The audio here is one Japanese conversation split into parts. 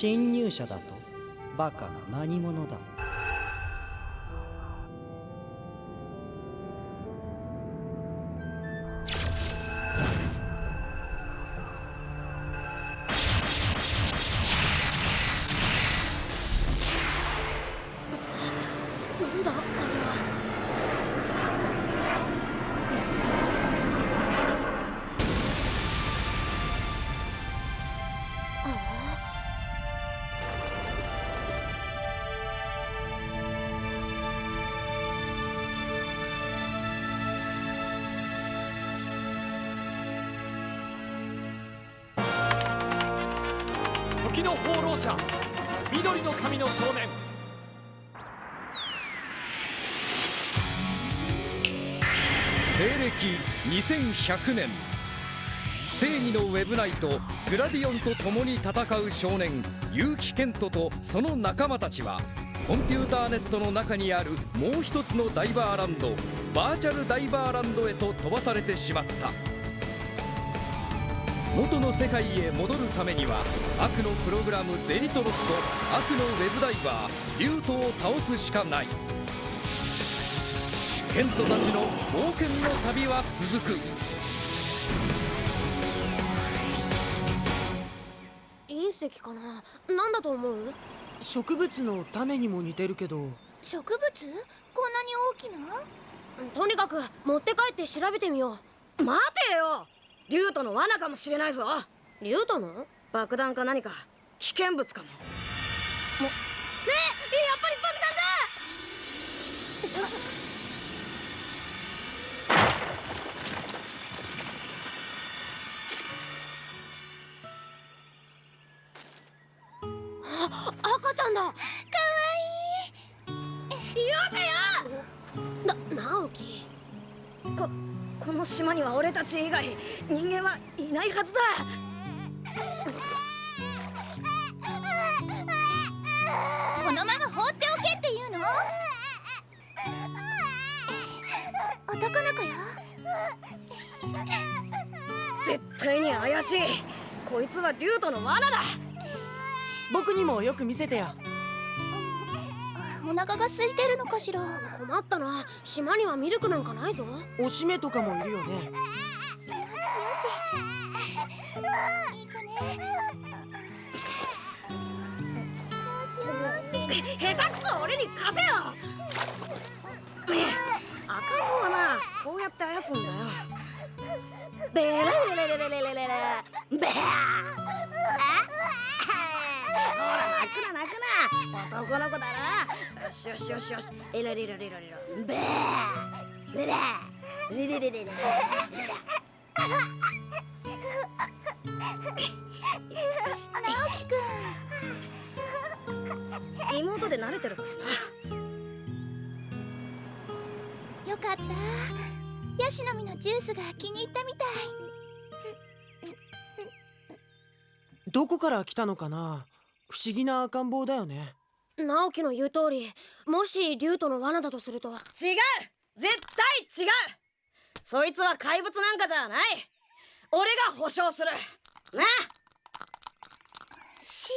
侵入者だと。バカな何者だ。の放浪者。緑の髪の少年西暦2100年。正義のウェブナイトグラディオンと共に戦う少年結城健人とその仲間たちはコンピューターネットの中にあるもう一つのダイバーランドバーチャルダイバーランドへと飛ばされてしまった。元の世界へ戻るためには悪のプログラムデリトロスと悪のウェブダイバーリュートを倒すしかない。ケントたちの冒険の旅は続く。隕石かな？なんだと思う？植物の種にも似てるけど。植物？こんなに大きな？とにかく持って帰って調べてみよ待てよリュートの罠かもしれないぞ。うリュートの？爆弾か何か？危険物かも。もねえやっぱり爆弾だ！赤ちゃんだ。よせよ。な直樹ここの島には俺たち以外人間はいないはずだ。このまま放っておけっていうの？男の子よ。絶対に怪しい。こいつはリュートの罠だ。僕にもよく見せてよお腹が空いてるのかしら？困ったな。島にはミルクなんかないぞ。おしめとかもいるよね。いい子ね下手くそ俺に貸せよ。赤ん坊はなこうやって操るんだよ。ベレレレレレレレレレベーくな男の子だな。よしよしよしよし。エラリラリラリラベー。レレレレレレレレ直樹く妹で慣れてるからなよかったヤシの実のジュースが気に入ったみたいどこから来たのかな不思議な赤ん坊だよね直樹の言う通りもしリュートの罠だとすると。違う！絶対違う！そいつは怪物なんかじゃない！俺が保証する！なし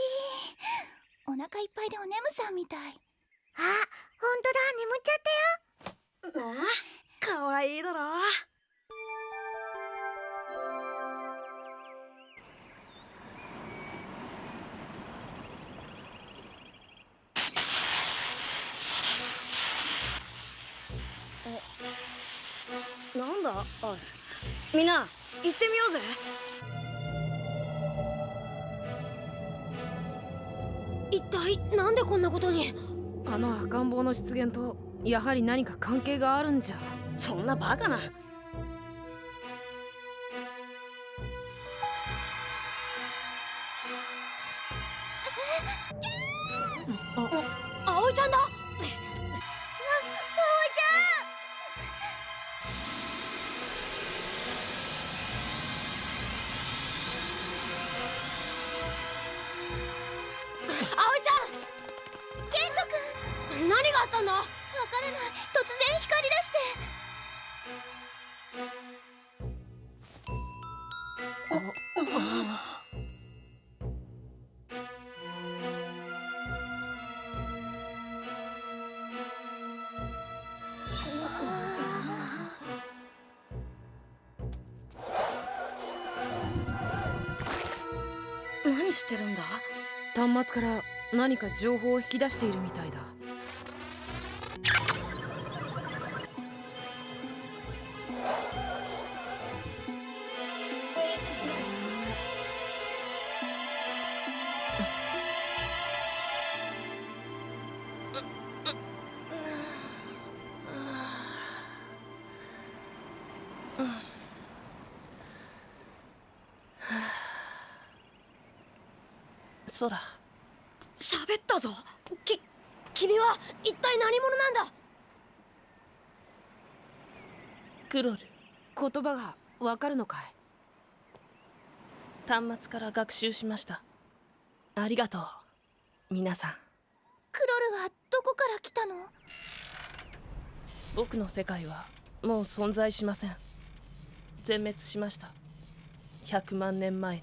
ーお腹いっぱいでお眠さんみたい。あ本当だ。眠っちゃったよ。あかわいいだろおいみんな行ってみようぜ。一体なんでこんなことに？あの赤ん坊の出現とやはり何か関係があるんじゃ。そんなバカな。葵ちゃんだ何があったんだわからない。突然光り出して。何してるんだ？端末から何か情報を引き出しているみたいだ。クロル。言葉がわかるのかい？端末から学習しました。ありがとう。皆さん。クロルはどこから来たの？僕の世界はもう存在しません。全滅しました。100万年前に。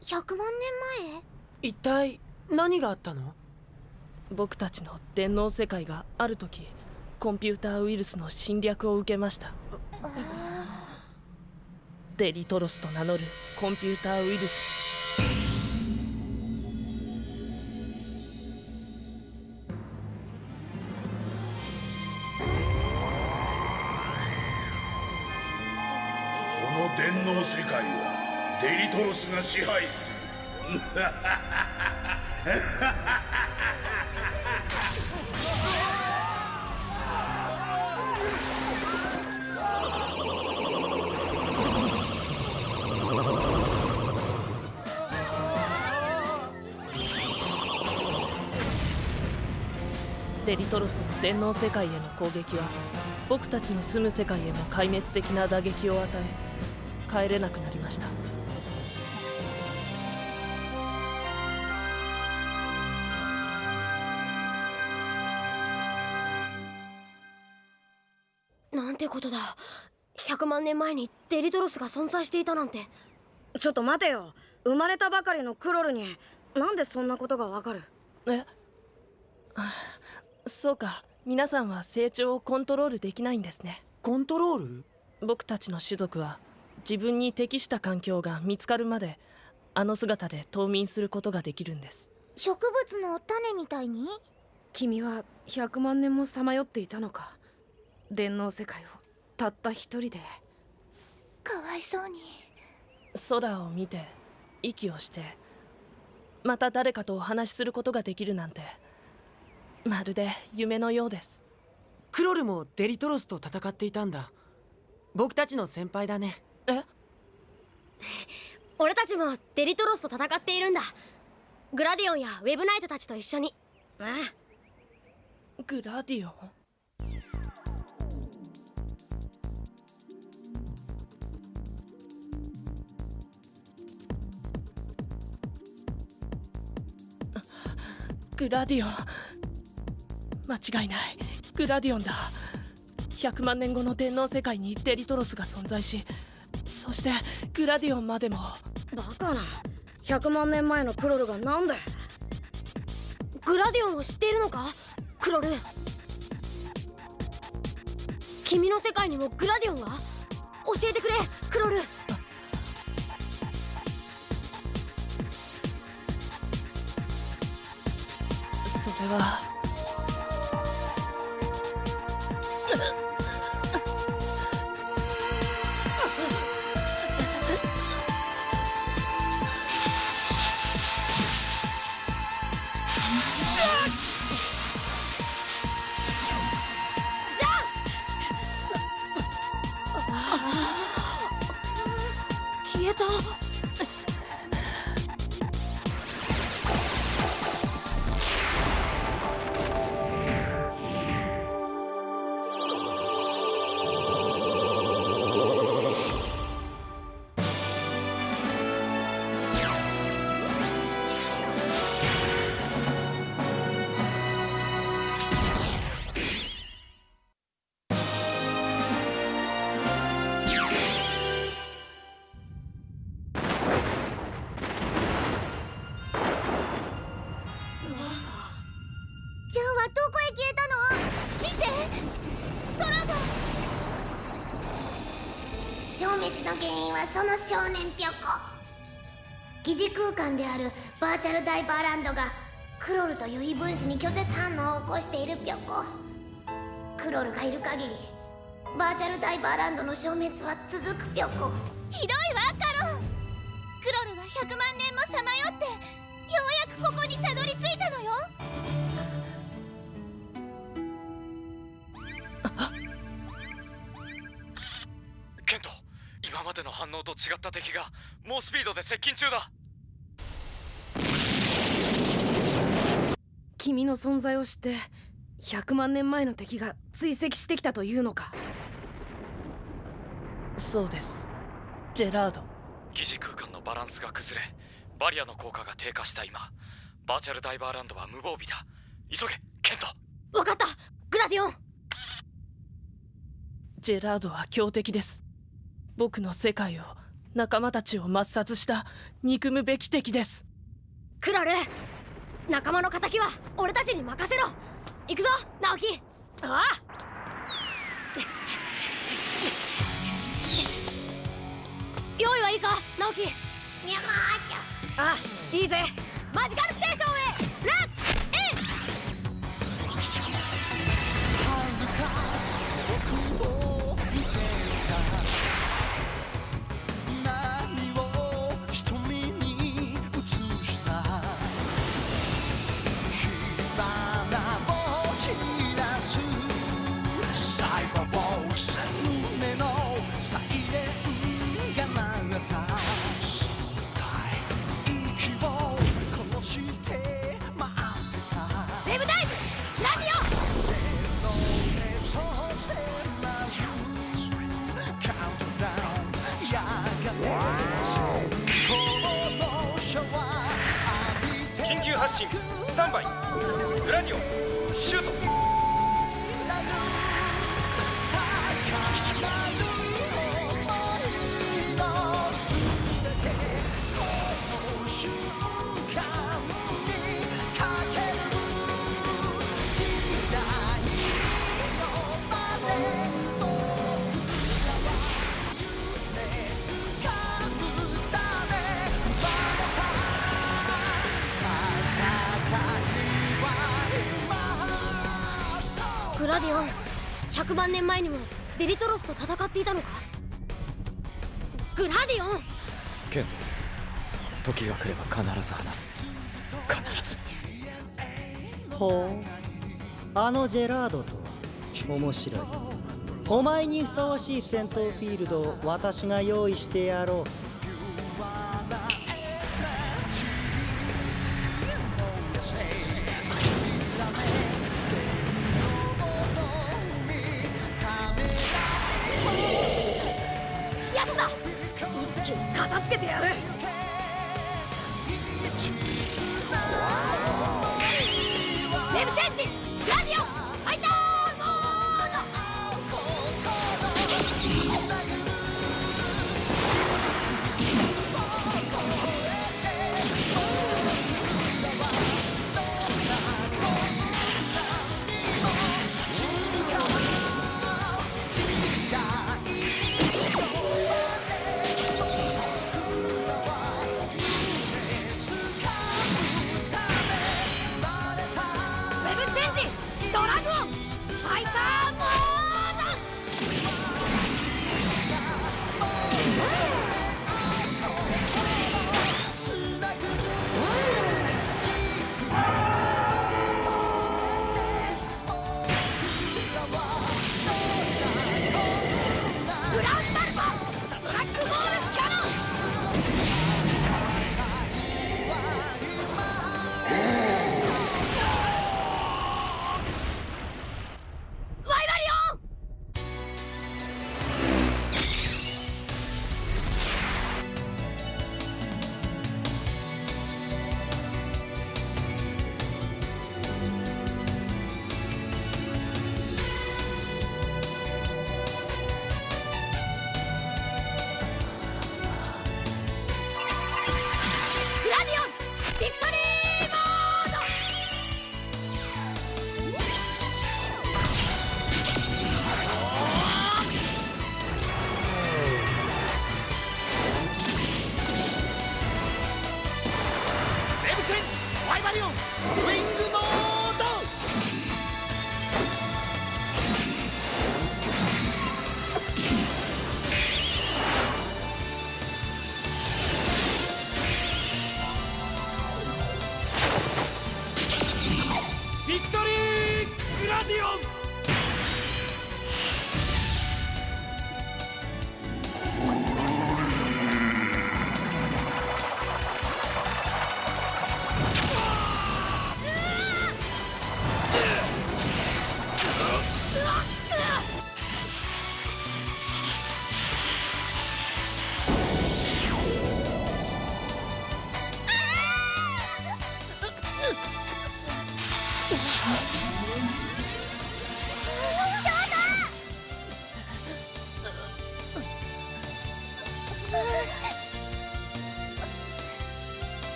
100万年前？一体何があったの？僕たちの電脳世界がある時コンピューターウイルスの侵略を受けましたデリトロスと名乗るコンピューターウイルス。この電脳世界はデリトロスが支配する。リトロスの電脳世界への攻撃は僕たちの住む世界へも壊滅的な打撃を与え帰れなくなりました。なんてことだ。100万年前にデリトロスが存在していたなんて。ちょっと待てよ。生まれたばかりのクロルになんでそんなことがわかる？え？あそうか。皆さんは成長をコントロールできないんですね。コントロール？僕たちの種族は自分に適した環境が見つかるまであの姿で冬眠することができるんです。植物の種みたいに？君は100万年もさまよっていたのか。電脳世界をたった一人で。かわいそうに。空を見て息をしてまた誰かとお話しすることができるなんてまるで夢のようです。クロルもデリトロスと戦っていたんだ。僕たちの先輩だね。え？俺たちもデリトロスと戦っているんだ。グラディオンやウェブナイトたちと一緒に。あグラディオン？グラディオン間違いない。グラディオンだ。100万年後の電脳世界にデリトロスが存在しそしてグラディオンまでも。バカな。100万年前のクロルがなんでグラディオンを知っているのか？クロル。君の世界にもグラディオンが？教えてくれクロル。それは原因はその少年ピョコ疑似空間であるバーチャルダイバーランドがクロルという異分子に拒絶反応を起こしているぴょこ。クロルがいる限りバーチャルダイバーランドの消滅は続くぴょこ。ひどいわカロン。クロルは100万年もさまよってようやくここにたどり着いたのよ。今までの反応と違った敵が猛スピードで接近中だ。君の存在を知って100万年前の敵が追跡してきたというのか。そうです。ジェラード。疑似空間のバランスが崩れバリアの効果が低下した今。バーチャルダイバーランドは無防備だ。急げケント。わかった。グラディオン。ジェラードは強敵です僕の世界を仲間たちを抹殺した憎むべき敵です。クラル仲間の敵は俺たちに任せろ。行くぞ直樹ああ。用意はいいか直樹にゃがーっあいいぜ。マジカルステーションへラッ発進スタンバイグラディオンシュート。ラディオン100万年前にもデリトロスと戦っていたのか？グラディオン！ケント時が来れば必ず話す。必ず。ほう。あのジェラードとは面白い。お前にふさわしい戦闘フィールドを私が用意してやろう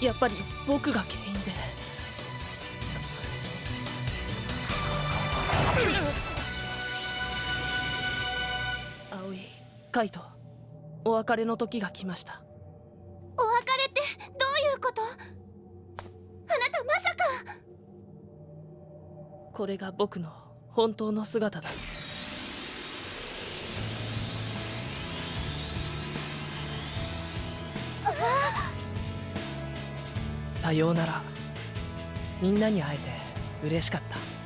やっぱり僕が原因で。葵カイトお別れの時が来ました。お別れってどういうこと？あなたまさか。これが僕の本当の姿ださようなら。みんなに会えて嬉しかった。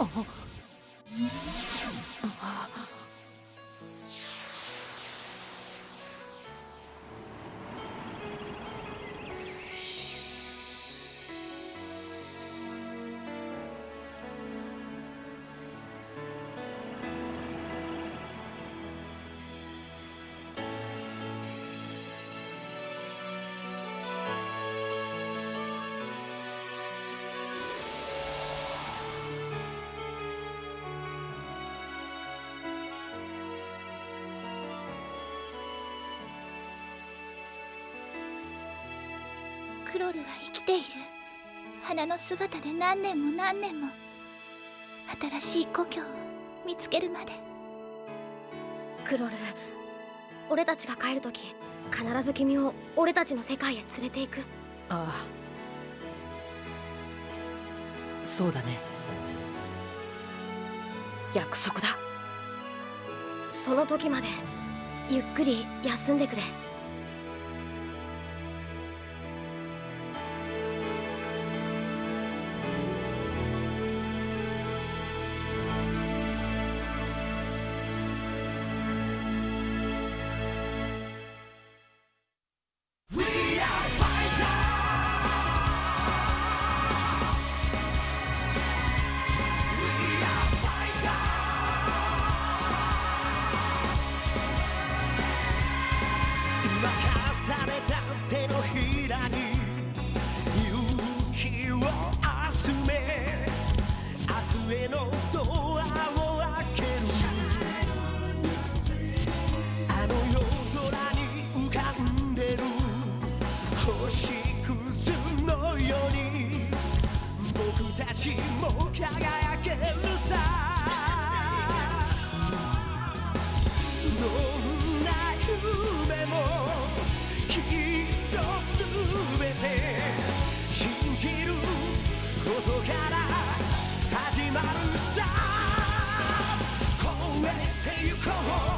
哦哦クロルは生きている。花の姿で何年も何年も新しい故郷を見つけるまで。クロル俺たちが帰るとき必ず君を俺たちの世界へ連れて行く。ああ。そうだね。約束だ。その時までゆっくり休んでくれ「のドアを開けるあの夜空に浮かんでる星屑のように僕たちも輝けるさどんな夢もきっと全て信じることから始まるさ超えてゆこう。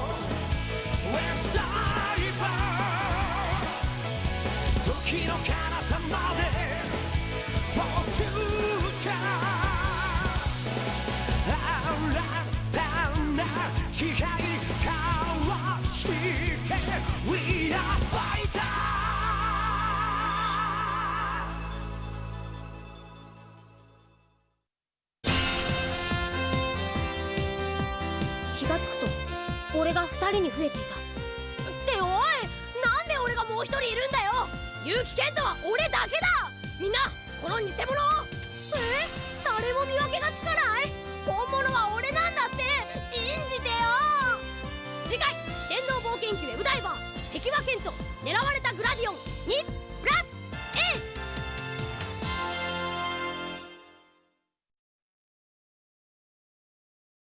増えていた。っておいなんで俺がもう一人いるんだよ。結城健太は俺だけだ。みんなこの偽物を。え？誰も見分けがつか